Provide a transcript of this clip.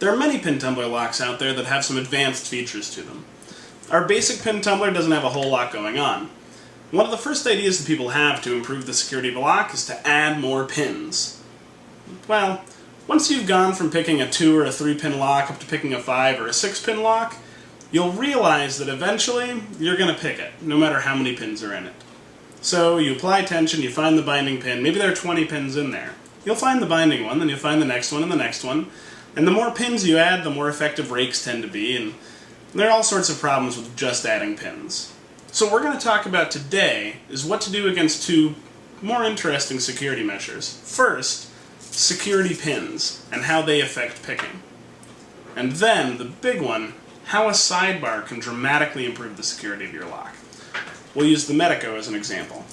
There are many pin tumbler locks out there that have some advanced features to them. Our basic pin tumbler doesn't have a whole lot going on. One of the first ideas that people have to improve the security of a lock is to add more pins. Well, once you've gone from picking a 2 or a 3 pin lock up to picking a 5 or a 6 pin lock, you'll realize that eventually you're going to pick it, no matter how many pins are in it. So you apply tension, you find the binding pin, maybe there are 20 pins in there. You'll find the binding one, then you'll find the next one and the next one, and the more pins you add, the more effective rakes tend to be, and there are all sorts of problems with just adding pins. So what we're going to talk about today is what to do against two more interesting security measures. First, security pins, and how they affect picking. And then, the big one, how a sidebar can dramatically improve the security of your lock. We'll use the Medeco as an example.